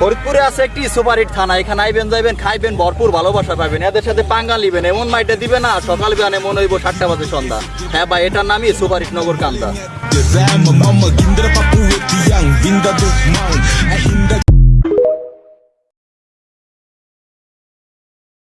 ফরিদপুরে আছে একটি সুপারহিট থানা। এখানে আইবেন, যাইবেন, খাইবেন, ভরপুর ভালোবাসা পাবেন। এদের সাথে পাঙ্গা নিবেন, এমন মাইটা দিবে না, সকাল বিয়ানে মনে হইব সাতটা বাজে সন্ধ্যা। হ্যাঁ ভাই, এটার নামই সুপারহিট নগর কান্দা। De mama.